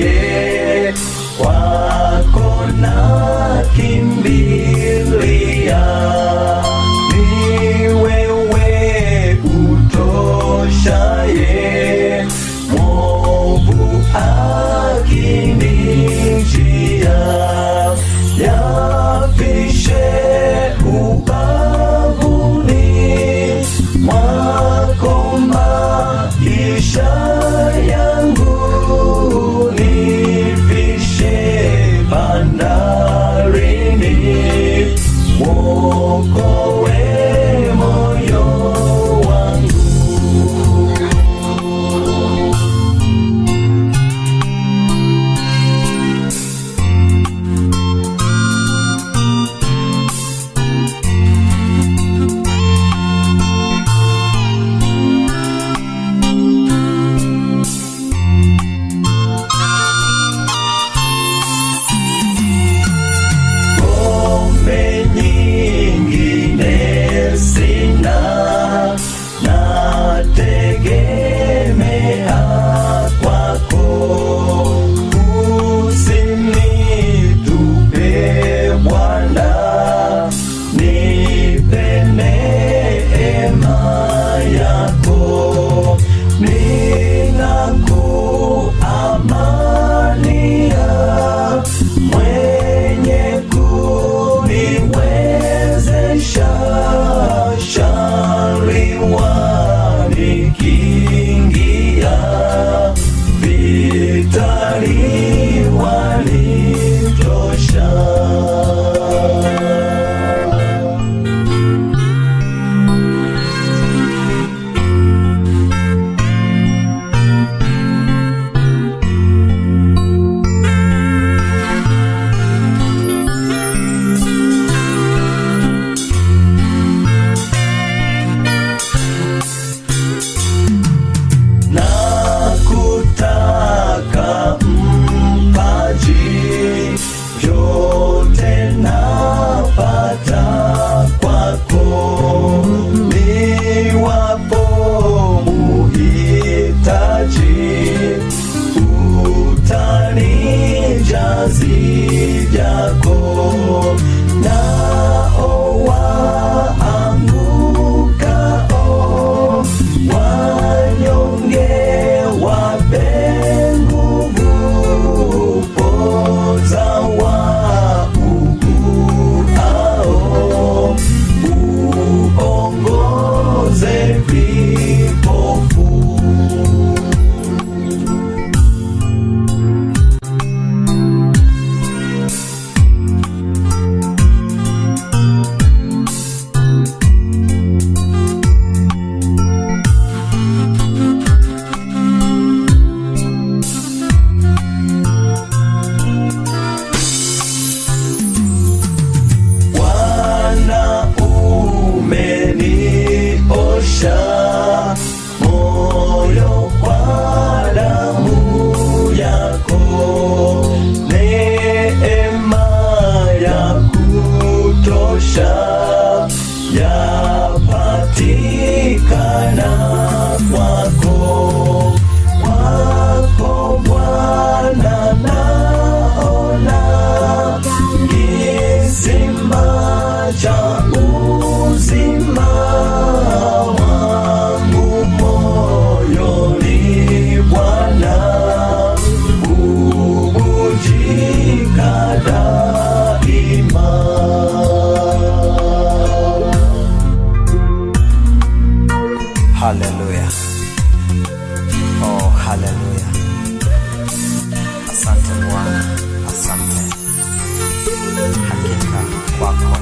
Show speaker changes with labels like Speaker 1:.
Speaker 1: yeye kwako na kimbilia. Ni wewe utoshaye mwovu akinijia. Yafishe uzima wangu moyoni Bwana, ubujika daima. Haleluya, oh haleluya! Asante Bwana, asante hakika kwako